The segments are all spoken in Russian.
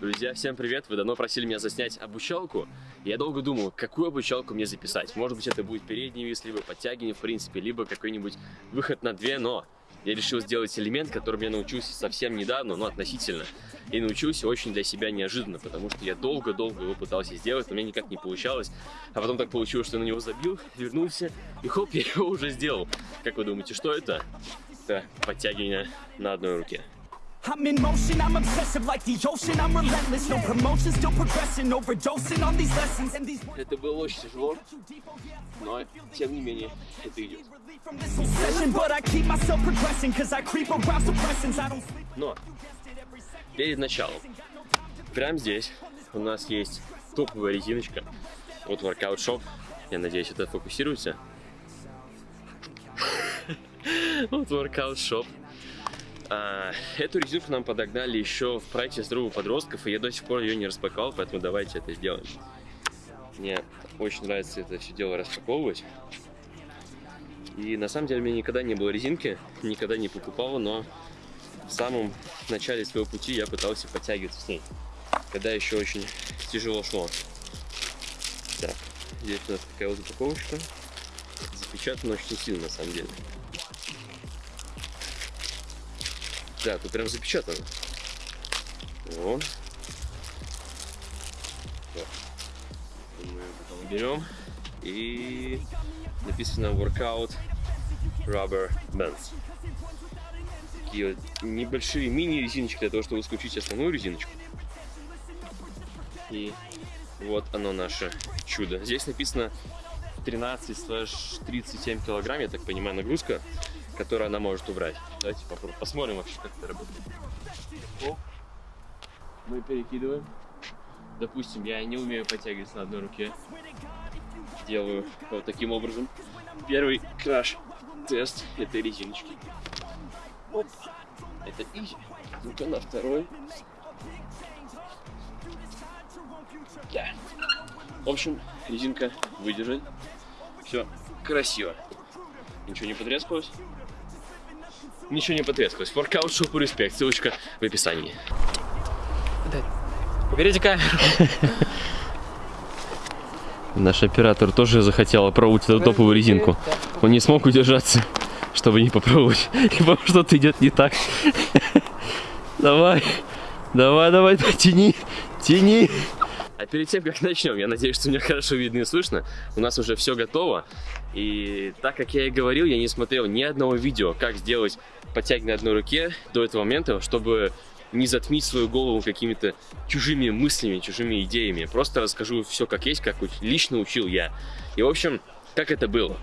Друзья, всем привет! Вы давно просили меня заснять обучалку. Я долго думал, какую обучалку мне записать. Может быть, это будет передний вес, либо подтягивание, в принципе, либо какой-нибудь выход на две, но я решил сделать элемент, которым я научился совсем недавно, но относительно. И научился очень для себя неожиданно, потому что я долго-долго его пытался сделать, но меня никак не получалось. А потом так получилось, что я на него забил, вернулся, и хоп, я его уже сделал. Как вы думаете, что это? Это подтягивание на одной руке. I'm in motion, I'm obsessive like the ocean, I'm relentless No promotion, still progressing, overdosing on these lessons and these... Это было очень тяжело, но тем не менее это идет. Но перед началом, прямо здесь у нас есть топовая резиночка от Workout Shop. Я надеюсь, это фокусируется. Вот Workout Shop. А, эту резинку нам подогнали еще в проекте здоровых подростков, и я до сих пор ее не распаковал, поэтому давайте это сделаем. Мне очень нравится это все дело распаковывать. И на самом деле у меня никогда не было резинки, никогда не покупал, но в самом начале своего пути я пытался подтягиваться с ней, когда еще очень тяжело шло. Так, здесь у нас такая вот упаковочка, запечатана очень сильно на самом деле. Да, тут прям запечатано. Вот. Мы потом берем и написано Workout Rubber Bands. Такие вот небольшие мини-резиночки для того, чтобы исключить основную резиночку. И вот оно наше чудо. Здесь написано 13-37 килограмм, я так понимаю, нагрузка которую она может убрать. Давайте попробуем, посмотрим вообще, как это работает. Оп. Мы перекидываем. Допустим, я не умею подтягиваться на одной руке. Делаю вот таким образом. Первый краш-тест этой резиночки. Оп. Это изи. Ну-ка на второй. Да. В общем, резинка выдержит. Все красиво. Ничего не потрескалось ничего не потрескалось. Воркаут шопу респект, ссылочка в описании. Уберите камеру. Наш оператор тоже захотел пробовать эту топовую резинку. Он не смог удержаться, чтобы не попробовать. Ибо что-то идет не так. Давай, давай, давай, тяни, тяни. А перед тем, как начнем, я надеюсь, что меня хорошо видно и слышно. У нас уже все готово. И так как я и говорил, я не смотрел ни одного видео, как сделать подтягивание на одной руке до этого момента, чтобы не затмить свою голову какими-то чужими мыслями, чужими идеями. Просто расскажу все как есть, как лично учил я. И, в общем, как это было.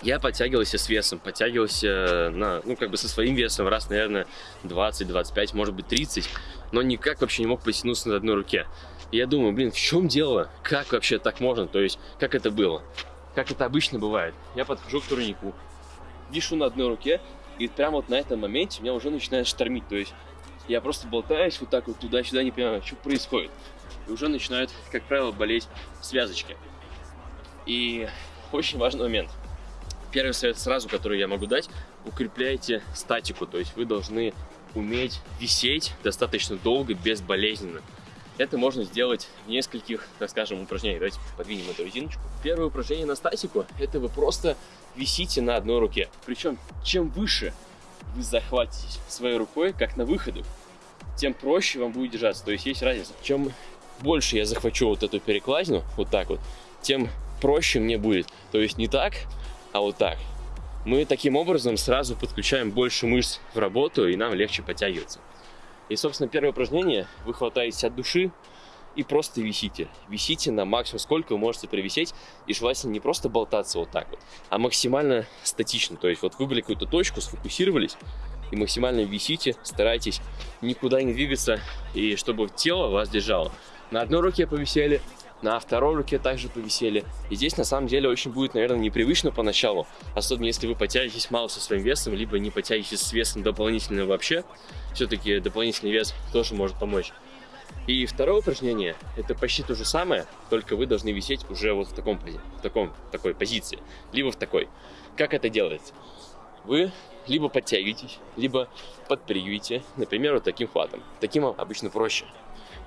Я подтягивался с весом, подтягивался на, ну, как бы со своим весом раз, наверное, 20, 25, может быть, 30, но никак вообще не мог потянуться на одной руке. И я думаю, блин, в чем дело? Как вообще так можно? То есть, как это было? Как это обычно бывает? Я подхожу к турнику, вишу на одной руке, и прямо вот на этом моменте меня уже начинает штормить. То есть, я просто болтаюсь вот так вот туда-сюда, не понимаю, что происходит. И уже начинают, как правило, болеть связочки. И очень важный момент. Первый совет сразу, который я могу дать, укрепляйте статику. То есть вы должны уметь висеть достаточно долго, безболезненно. Это можно сделать в нескольких, так скажем, упражнениях. Давайте подвинем эту резиночку. Первое упражнение на статику – это вы просто висите на одной руке. Причем, чем выше вы захватитесь своей рукой, как на выходах, тем проще вам будет держаться. То есть есть разница. Чем больше я захвачу вот эту перекладину, вот так вот, тем проще мне будет. То есть не так, а вот так. Мы таким образом сразу подключаем больше мышц в работу, и нам легче подтягиваться. И, собственно, первое упражнение, вы хватаетесь от души и просто висите. Висите на максимум, сколько вы можете привисеть, и желательно не просто болтаться вот так вот, а максимально статично. То есть вот выбрали какую-то точку, сфокусировались, и максимально висите, старайтесь никуда не двигаться, и чтобы тело вас держало. На одной руке повисели, на второй руке также повисели. И здесь на самом деле очень будет, наверное, непривычно поначалу, особенно если вы потянетесь мало со своим весом, либо не потянетесь с весом дополнительно вообще. Все-таки дополнительный вес тоже может помочь. И второе упражнение, это почти то же самое, только вы должны висеть уже вот в таком, в таком, в такой позиции, либо в такой. Как это делается? вы либо подтягиваетесь, либо подпрыгиваете, например, вот таким хватом. Таким обычно проще.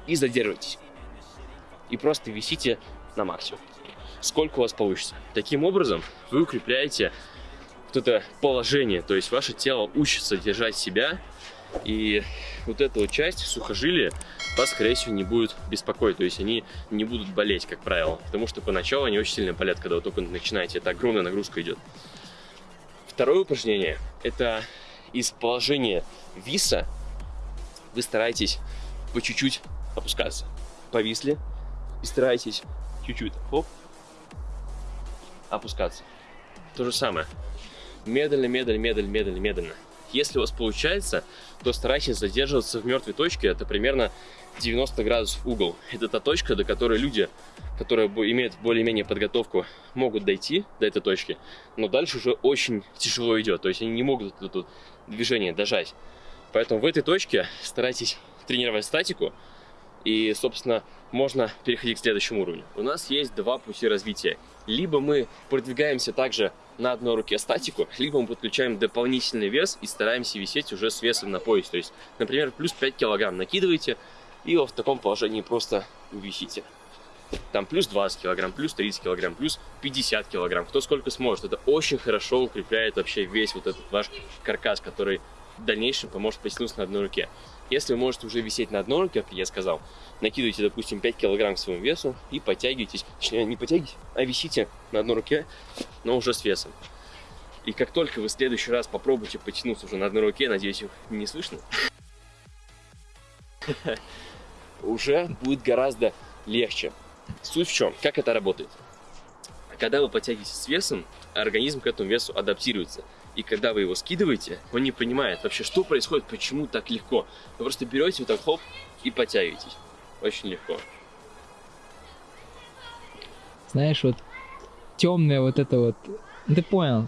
И задерживайтесь. И просто висите на максимум. Сколько у вас получится. Таким образом вы укрепляете вот это положение, то есть ваше тело учится держать себя, и вот эта вот часть сухожилия вас, скорее всего, не будет беспокоить, то есть они не будут болеть, как правило, потому что поначалу они очень сильно болят, когда вы только начинаете, это огромная нагрузка идет. Второе упражнение, это из положения виса вы стараетесь по чуть-чуть опускаться. Повисли и старайтесь чуть-чуть, хоп, опускаться. То же самое. Медленно, медленно, медленно, медленно, медленно. Если у вас получается, то старайтесь задерживаться в мертвой точке. Это примерно 90 градусов угол. Это та точка, до которой люди, которые имеют более-менее подготовку, могут дойти до этой точки. Но дальше уже очень тяжело идет. То есть они не могут это движение дожать. Поэтому в этой точке старайтесь тренировать статику. И, собственно, можно переходить к следующему уровню. У нас есть два пути развития. Либо мы продвигаемся также на одной руке статику, либо мы подключаем дополнительный вес и стараемся висеть уже с весом на пояс. То есть, например, плюс 5 килограмм накидываете и в таком положении просто висите. Там плюс 20 килограмм, плюс 30 килограмм, плюс 50 килограмм. Кто сколько сможет. Это очень хорошо укрепляет вообще весь вот этот ваш каркас, который в дальнейшем поможет потянуться на одной руке. Если вы можете уже висеть на одной руке, как я сказал, накидывайте, допустим, 5 килограмм к своему весу и подтягивайтесь. Точнее, не подтягивайтесь, а висите на одной руке, но уже с весом. И как только вы в следующий раз попробуете потянуться уже на одной руке, надеюсь, их не слышно, уже будет гораздо легче. Суть в чем? Как это работает? Когда вы подтягиваетесь с весом, организм к этому весу адаптируется. И когда вы его скидываете, он не понимает вообще, что происходит, почему так легко. Вы просто берете вот так, хоп, и подтягиваетесь. Очень легко. Знаешь, вот темная вот это вот, ну, ты понял,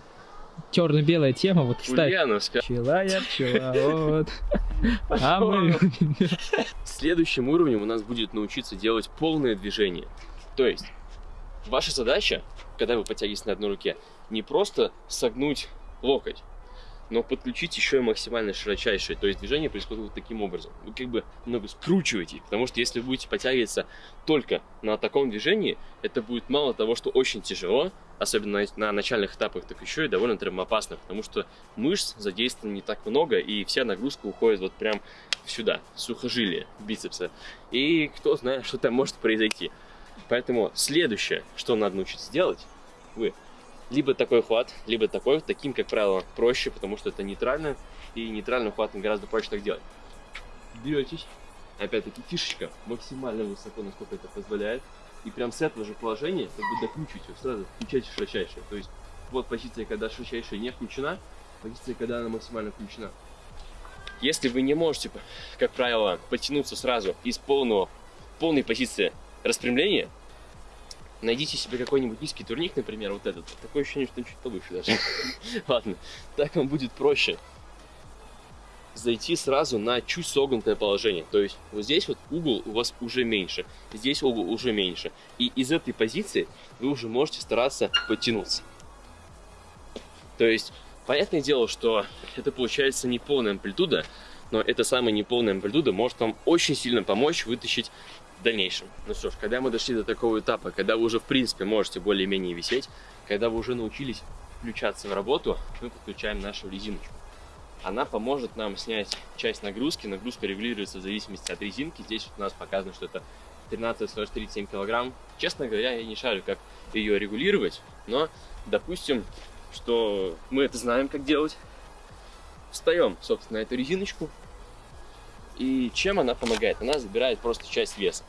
черно-белая тема, вот кстати. Ульяновска. Пчела я, пчела, вот. А мы... Следующим уровнем у нас будет научиться делать полное движение. То есть, ваша задача, когда вы подтягиваетесь на одной руке, не просто согнуть локоть, но подключить еще и максимально широчайшее. То есть движение происходит вот таким образом. Вы как бы много скручиваете, потому что если вы будете подтягиваться только на таком движении, это будет мало того, что очень тяжело, особенно на начальных этапах, так еще и довольно травмоопасно, потому что мышц задействовано не так много, и вся нагрузка уходит вот прям сюда, сухожилие бицепса. И кто знает, что там может произойти. Поэтому следующее, что надо научиться делать, вы либо такой хват, либо такой. Таким, как правило, проще, потому что это нейтрально. И нейтральным хватом гораздо проще так делать. Беретесь. Опять-таки фишечка максимально высоко, насколько это позволяет. И прям с этого же положения как бы докручиваете. Сразу включайте широчайшее. То есть вот позиция, когда широчайшая не включена. Позиция, когда она максимально включена. Если вы не можете, как правило, потянуться сразу из полного, полной позиции распрямления, Найдите себе какой-нибудь низкий турник, например, вот этот. Такое ощущение, что он чуть повыше даже. Ладно, так вам будет проще зайти сразу на чуть согнутое положение. То есть вот здесь вот угол у вас уже меньше, здесь угол уже меньше. И из этой позиции вы уже можете стараться подтянуться. То есть, понятное дело, что это получается не полная амплитуда, но эта самая неполная амплитуда может вам очень сильно помочь вытащить в дальнейшем. Ну что ж, когда мы дошли до такого этапа, когда вы уже в принципе можете более-менее висеть, когда вы уже научились включаться в работу, мы подключаем нашу резиночку. Она поможет нам снять часть нагрузки. Нагрузка регулируется в зависимости от резинки. Здесь у нас показано, что это 13-37 килограмм. Честно говоря, я не шарю, как ее регулировать, но допустим, что мы это знаем, как делать. Встаем, собственно, на эту резиночку, и чем она помогает? Она забирает просто часть веса.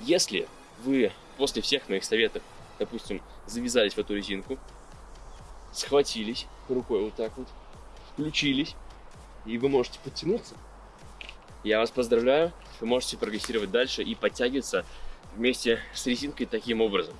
Если вы после всех моих советов, допустим, завязались в эту резинку, схватились рукой вот так вот, включились, и вы можете подтянуться, я вас поздравляю, вы можете прогрессировать дальше и подтягиваться вместе с резинкой таким образом.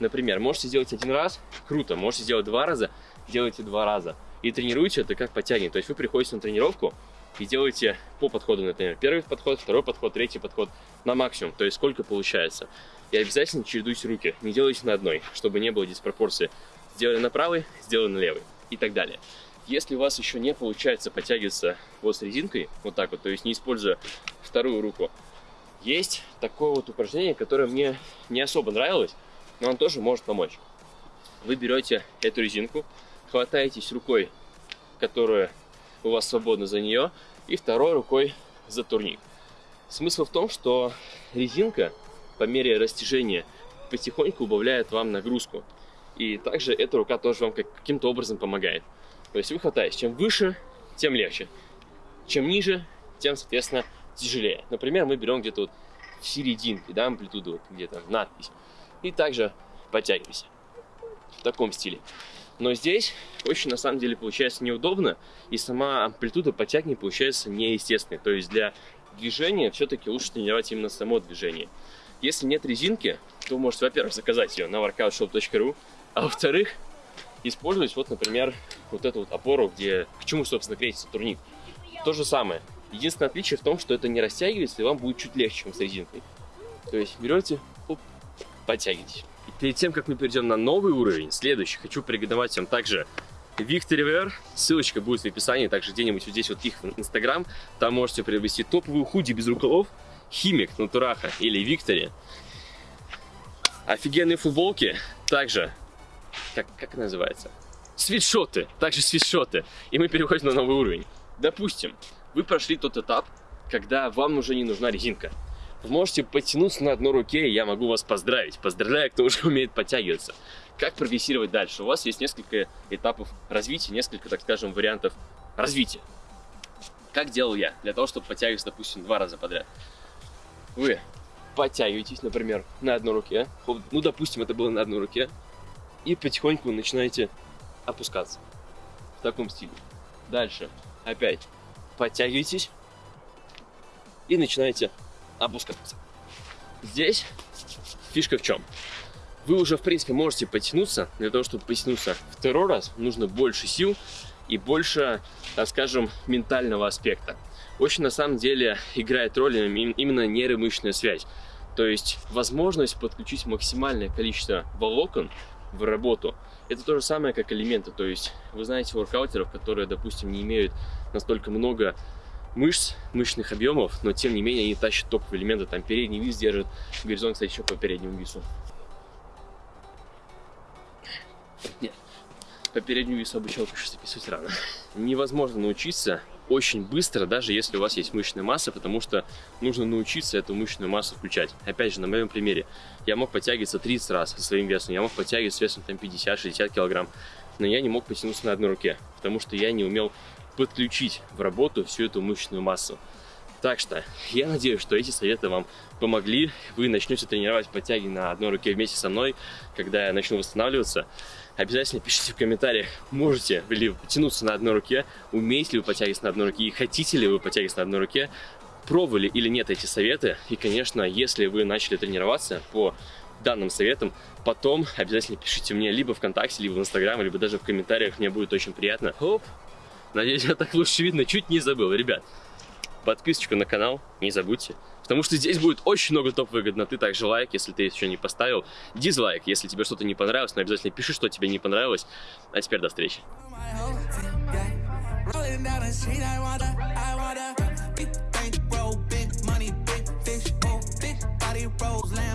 Например, можете сделать один раз, круто, можете сделать два раза, делайте два раза. И тренируйте это как подтягивание. То есть вы приходите на тренировку, и делайте по подходу, например, первый подход, второй подход, третий подход на максимум, то есть сколько получается. И обязательно чередуйте руки, не делайте на одной, чтобы не было диспропорции. Сделали на правый, сделали на левый и так далее. Если у вас еще не получается подтягиваться вот с резинкой, вот так вот, то есть не используя вторую руку, есть такое вот упражнение, которое мне не особо нравилось, но он тоже может помочь. Вы берете эту резинку, хватаетесь рукой, которая у вас свободна за нее, и второй рукой за турник. Смысл в том, что резинка по мере растяжения потихоньку убавляет вам нагрузку. И также эта рука тоже вам каким-то образом помогает. То есть вы хватаете, чем выше, тем легче. Чем ниже, тем, соответственно, тяжелее. Например, мы берем где-то вот в серединке, да, амплитуду, вот где-то надпись. И также подтягиваемся в таком стиле. Но здесь очень на самом деле получается неудобно, и сама амплитуда подтягивания получается неестественной. То есть для движения все-таки лучше тренировать именно само движение. Если нет резинки, то можете, во-первых, заказать ее на workoutshop.ru, а во-вторых, использовать вот, например, вот эту вот опору, где к чему, собственно, крепится турник. То же самое. Единственное отличие в том, что это не растягивается, и вам будет чуть легче, чем с резинкой. То есть берете, оп, подтягиваетесь. И перед тем, как мы перейдем на новый уровень, следующий, хочу порекомендовать вам также Wear. Ссылочка будет в описании, также где-нибудь вот здесь вот их инстаграм. Там можете приобрести топовую худи без рукавов, Химик, Натураха или Виктори. Офигенные футболки, также, как, как называется? Свитшоты, также свитшоты. И мы переходим на новый уровень. Допустим, вы прошли тот этап, когда вам уже не нужна резинка. Можете потянуться на одной руке, и я могу вас поздравить. Поздравляю, кто уже умеет подтягиваться. Как прогрессировать дальше? У вас есть несколько этапов развития, несколько, так скажем, вариантов развития. Как делал я, для того, чтобы подтягиваться, допустим, два раза подряд вы подтягиваетесь, например, на одной руке, ну, допустим, это было на одной руке, и потихоньку начинаете опускаться в таком стиле. Дальше опять подтягиваетесь и начинаете опускаться. Здесь фишка в чем? Вы уже, в принципе, можете потянуться. Для того, чтобы потянуться второй раз, нужно больше сил и больше, так скажем, ментального аспекта очень на самом деле играет роль именно нейромышечная связь. То есть возможность подключить максимальное количество волокон в работу. Это то же самое, как элементы. То есть вы знаете воркаутеров, которые, допустим, не имеют настолько много мышц, мышечных объемов, но тем не менее они тащат топовые элементы. Там передний вис держит, горизонт, кстати, еще по переднему вису. Нет, по переднему вису обучал, конечно, записывать рано. Невозможно научиться очень быстро, даже если у вас есть мышечная масса, потому что нужно научиться эту мышечную массу включать. Опять же, на моем примере, я мог подтягиваться 30 раз со своим весом, я мог подтягиваться с весом там 50-60 килограмм, но я не мог потянуться на одной руке, потому что я не умел подключить в работу всю эту мышечную массу. Так что я надеюсь, что эти советы вам помогли. Вы начнете тренировать подтягивание на одной руке вместе со мной, когда я начну восстанавливаться. Обязательно пишите в комментариях, можете ли вы потянуться на одной руке, умеете ли вы подтягиваться на одной руке и хотите ли вы подтягиваться на одной руке, пробовали или нет эти советы. И, конечно, если вы начали тренироваться по данным советам, потом обязательно пишите мне либо ВКонтакте, либо в Инстаграм, либо даже в комментариях, мне будет очень приятно. Оп, Надеюсь, я так лучше видно. Чуть не забыл, ребят. Подписочку на канал не забудьте. Потому что здесь будет очень много топ-выгодноты. Также лайк, если ты еще не поставил. Дизлайк, если тебе что-то не понравилось. Но обязательно пиши, что тебе не понравилось. А теперь до встречи. rolls down.